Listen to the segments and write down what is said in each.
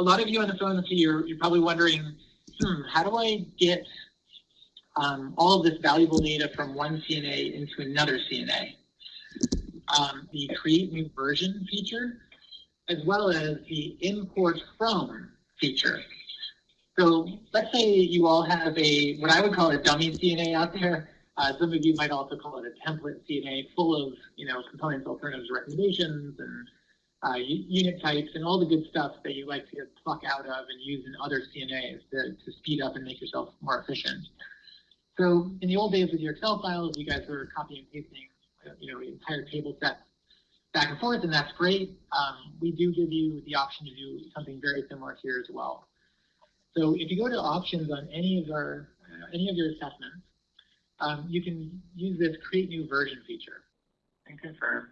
a lot of you on the phone, you're, you're probably wondering, hmm, how do I get um, all of this valuable data from one CNA into another CNA? Um, the create new version feature, as well as the import from feature. So let's say you all have a, what I would call a dummy CNA out there. Uh, some of you might also call it a template CNA full of, you know, components, alternatives, recommendations, and uh, unit types, and all the good stuff that you like to pluck out of and use in other CNAs to, to speed up and make yourself more efficient. So in the old days with your Excel files, you guys were copying and pasting, you know, entire table sets back and forth, and that's great. Um, we do give you the option to do something very similar here as well. So if you go to options on any of our uh, any of your assessments, um, you can use this create new version feature and confirm.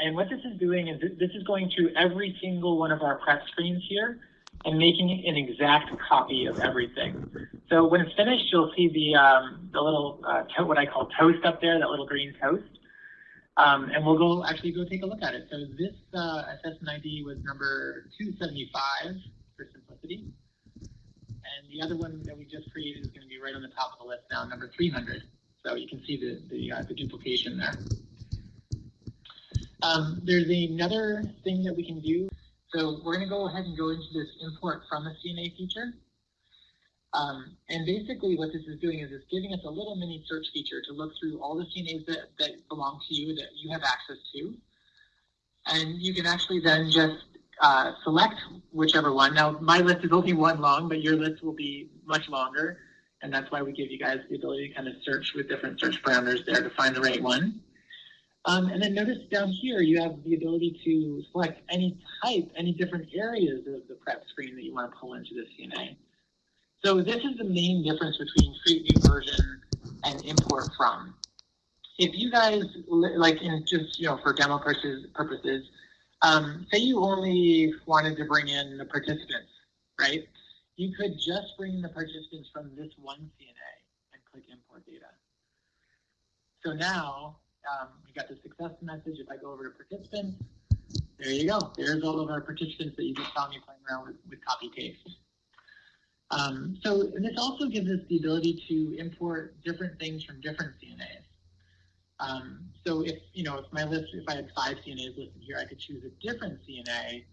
And what this is doing is this is going to every single one of our prep screens here and making an exact copy of everything. So when it's finished, you'll see the, um, the little, uh, what I call toast up there, that little green toast. Um, and we'll go actually go take a look at it. So this uh, assessment ID was number 275 for simplicity. And the other one that we just created is going to be right on the top of the list now, number 300. So you can see the, the, uh, the duplication there. Um, there's another thing that we can do. So we're going to go ahead and go into this import from the CNA feature. Um, and basically what this is doing is it's giving us a little mini search feature to look through all the CNAs that, that belong to you, that you have access to. And you can actually then just uh, select whichever one. Now, my list is only one long, but your list will be much longer. And that's why we give you guys the ability to kind of search with different search parameters there to find the right one. Um, and then notice down here, you have the ability to select any type, any different areas of the prep screen that you want to pull into the CNA. So this is the main difference between create new version and import from. If you guys, like in just, you know, for demo purposes, purposes um, say you only wanted to bring in the participants, right? You could just bring the participants from this one CNA and click import data. So now um, we got the success message. If I go over to participants, there you go. There's all of our participants that you just saw me playing around with, with copy paste. Um, so this also gives us the ability to import different things from different CNAs. Um, so if, you know, if my list, if I had five CNAs listed here, I could choose a different CNA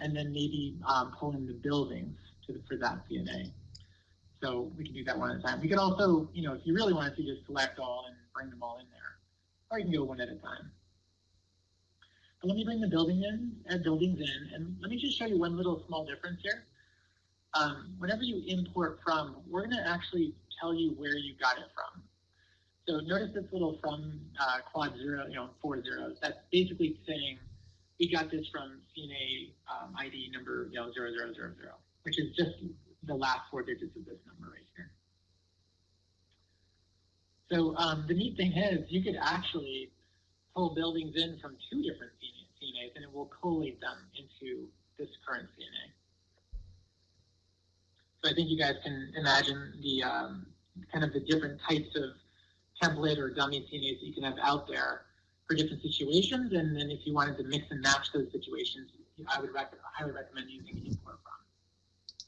and then maybe um, pull in the buildings to, for that CNA. So we can do that one at a time. We could also, you know, if you really wanted to just select all and bring them all in there or you can go one at a time. But let me bring the building in, add buildings in, and let me just show you one little small difference here. Um, whenever you import from, we're going to actually tell you where you got it from. So notice this little from uh, quad zero, you know, four zeros. That's basically saying we got this from CNA um, ID number, you know, zero zero zero zero, which is just the last four digits of this number right here. So um, the neat thing is you could actually pull buildings in from two different CNAs and it will collate them into this current CNA. So I think you guys can imagine the um, kind of the different types of template or dummy CNAs that you can have out there for different situations. And then if you wanted to mix and match those situations, I would rec highly recommend using import from.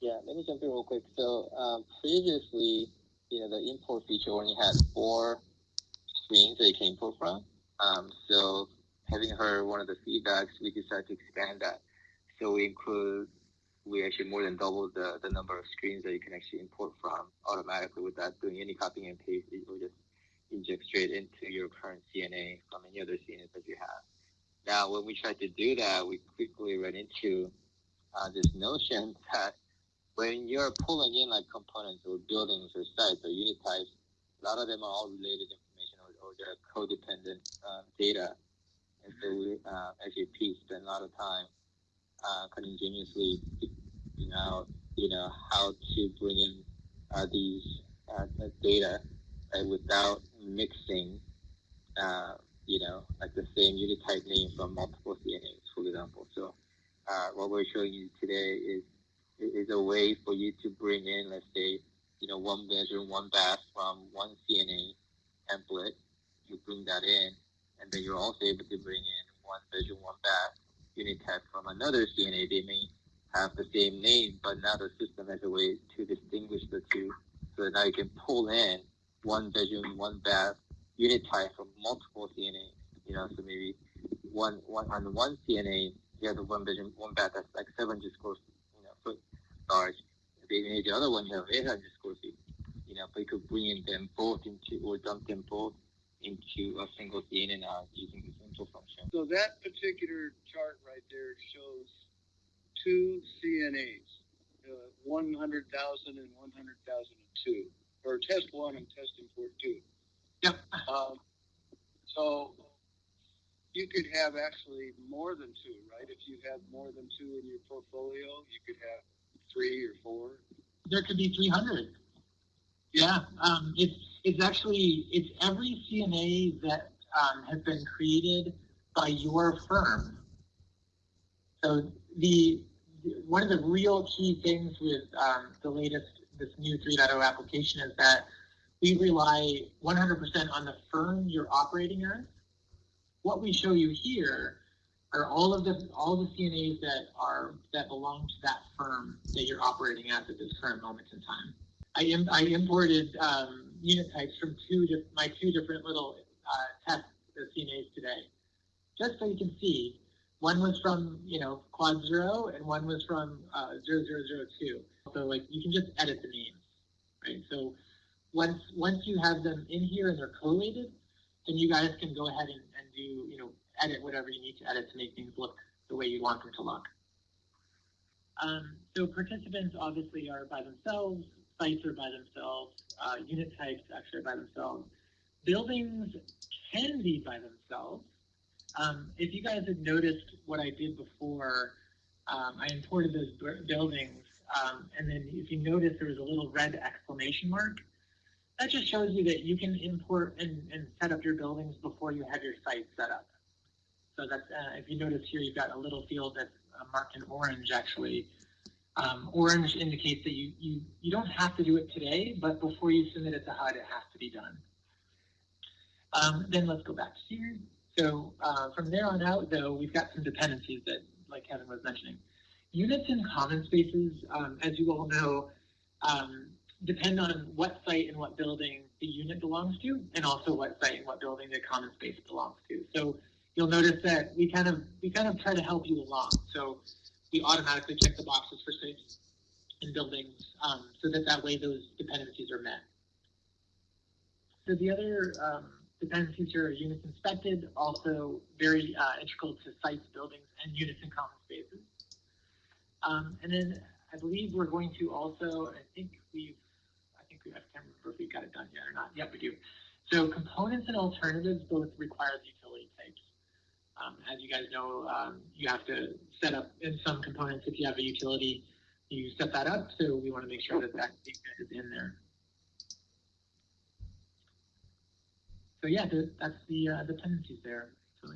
Yeah, let me jump in real quick. So um, previously, you know, the import feature only had four screens that you can import from. Um, so having heard one of the feedbacks, we decided to expand that. So we include, we actually more than double the, the number of screens that you can actually import from automatically without doing any copying and pasting. or just inject straight into your current CNA from any other CNA that you have. Now, when we tried to do that, we quickly ran into uh, this notion that when you're pulling in like components or buildings or sites or unit types, a lot of them are all related information or, or they're codependent uh, data. And so we, uh, Pete spent a lot of time uh, kind of ingeniously figuring out, you know, how to bring in uh, these uh, data uh, without mixing, uh, you know, like the same unit type name from multiple CNAs, for example. So uh, what we're showing you today is is a way for you to bring in, let's say, you know, one measure, one bath from one CNA template. You bring that in, and then you're also able to bring in one measure, one bath unit type from another CNA, they may have the same name, but now the system has a way to distinguish the two. So now you can pull in one bedroom, one bath unit type from multiple CNAs. You know, so maybe one one on one CNA, you have the one bedroom, one bath that's like 700 square you know, foot large. Maybe the other one you have 800 square feet. You know, but you could bring them both into or dump them both into a single CNA now using the central function. So that particular chart right there shows two CNAs, uh, 100,000 and 100,002, or test one and testing for two. Yep. Um, so you could have actually more than two, right? If you have more than two in your portfolio, you could have three or four. There could be 300. Yeah, um, it's it's actually it's every CNA that um, has been created by your firm. So the one of the real key things with um, the latest this new 3.0 application is that we rely 100% on the firm you're operating as. What we show you here are all of the all the CNAs that are that belong to that firm that you're operating at at this current moment in time. I, Im- I imported um, unit types from two di- my two different little uh, test CNAs today, just so you can see. One was from you know quad zero, and one was from uh, zero zero zero two. So like you can just edit the names, right? So once once you have them in here and they're collated, then you guys can go ahead and, and do you know edit whatever you need to edit to make things look the way you want them to look. Um, so participants obviously are by themselves, sites are by themselves, uh, unit types actually are by themselves. Buildings can be by themselves. Um, if you guys had noticed what I did before, um, I imported those buildings, um, and then if you notice there was a little red exclamation mark, that just shows you that you can import and, and set up your buildings before you have your site set up. So that's, uh, if you notice here, you've got a little field that's uh, marked in orange actually. Um, orange indicates that you, you, you don't have to do it today, but before you submit it to HUD, it has to be done. Um, then let's go back here. So uh, from there on out, though, we've got some dependencies that, like Kevin was mentioning. Units in common spaces, um, as you all know, um, depend on what site and what building the unit belongs to, and also what site and what building the common space belongs to. So you'll notice that we kind of we kind of try to help you along. So we automatically check the boxes for sites and buildings, um, so that that way those dependencies are met. So the other um, dependencies here are units inspected, also very uh, integral to sites, buildings, and units in common spaces. Um, and then I believe we're going to also, I think we've, I think we, I can't remember if we got it done yet or not. Yep, we do. So components and alternatives both require the utility types. Um, as you guys know, um, you have to set up in some components if you have a utility, you set that up. So we want to make sure that that is in there. So yeah, th- that's the uh, dependencies there. So